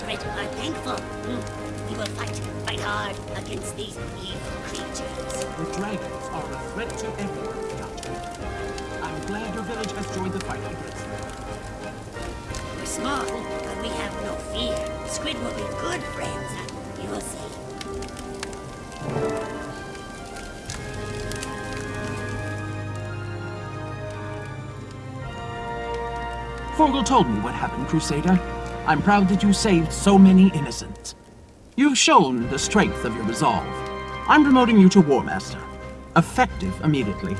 desperate are thankful. Hmm. We will fight, fight hard against these evil creatures. The dragons are a threat to everyone. I'm glad your village has joined the fight against them. We're small, but we have no fear. Squid will be good friends. You will see. Forgal told me what happened, Crusader. I'm proud that you saved so many innocents. You've shown the strength of your resolve. I'm promoting you to War Master. Effective immediately.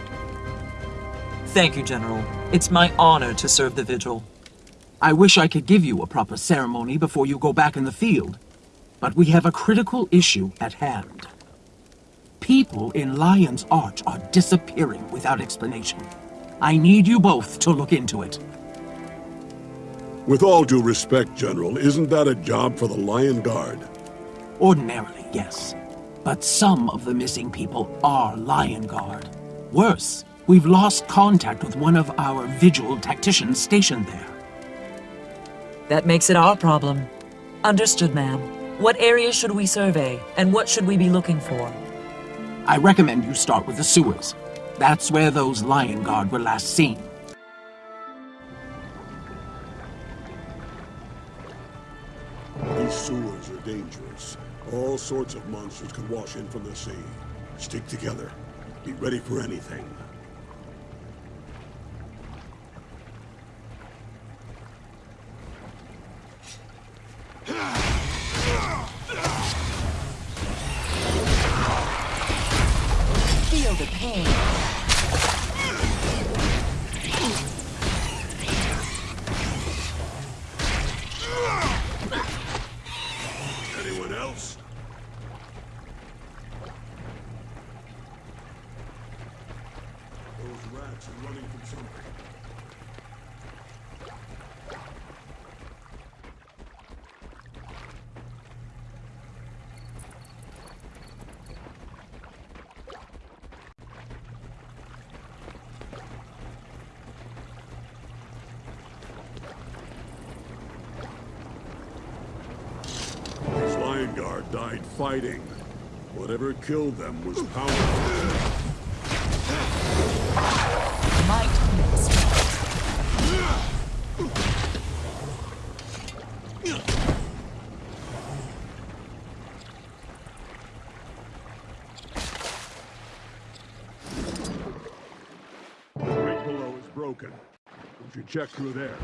Thank you, General. It's my honor to serve the Vigil. I wish I could give you a proper ceremony before you go back in the field. But we have a critical issue at hand. People in Lion's Arch are disappearing without explanation. I need you both to look into it. With all due respect, General, isn't that a job for the Lion Guard? Ordinarily, yes. But some of the missing people are Lion Guard. Worse, we've lost contact with one of our Vigil tacticians stationed there. That makes it our problem. Understood, ma'am. What area should we survey, and what should we be looking for? I recommend you start with the sewers. That's where those Lion Guard were last seen. These sewers are dangerous. All sorts of monsters could wash in from the sea. Stick together. Be ready for anything. Feel the pain. Rats are running from something. Guard died fighting. Whatever killed them was powerful. broken. If you check through there.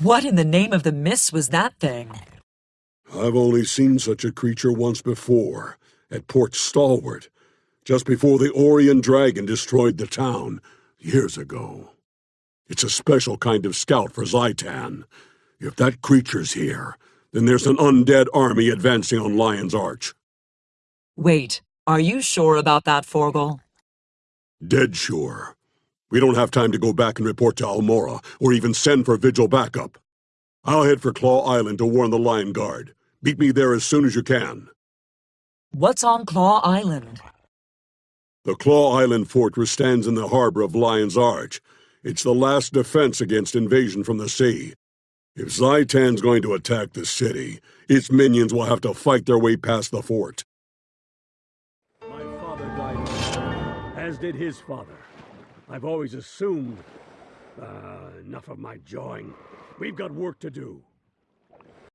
What in the name of the miss was that thing? I've only seen such a creature once before, at Port Stalwart, just before the Orrian Dragon destroyed the town, years ago. It's a special kind of scout for Zhaitan. If that creature's here, then there's an undead army advancing on Lion's Arch. Wait, are you sure about that, Forgal? Dead sure. We don't have time to go back and report to Almorra, or even send for Vigil backup. I'll head for Claw Island to warn the Lion Guard. Meet me there as soon as you can. What's on Claw Island? The Claw Island fortress stands in the harbor of Lion's Arch. It's the last defense against invasion from the sea. If Zhaitan's going to attack the city, its minions will have to fight their way past the fort. My father died, as did his father. I've always assumed. Uh, enough of my jawing. We've got work to do.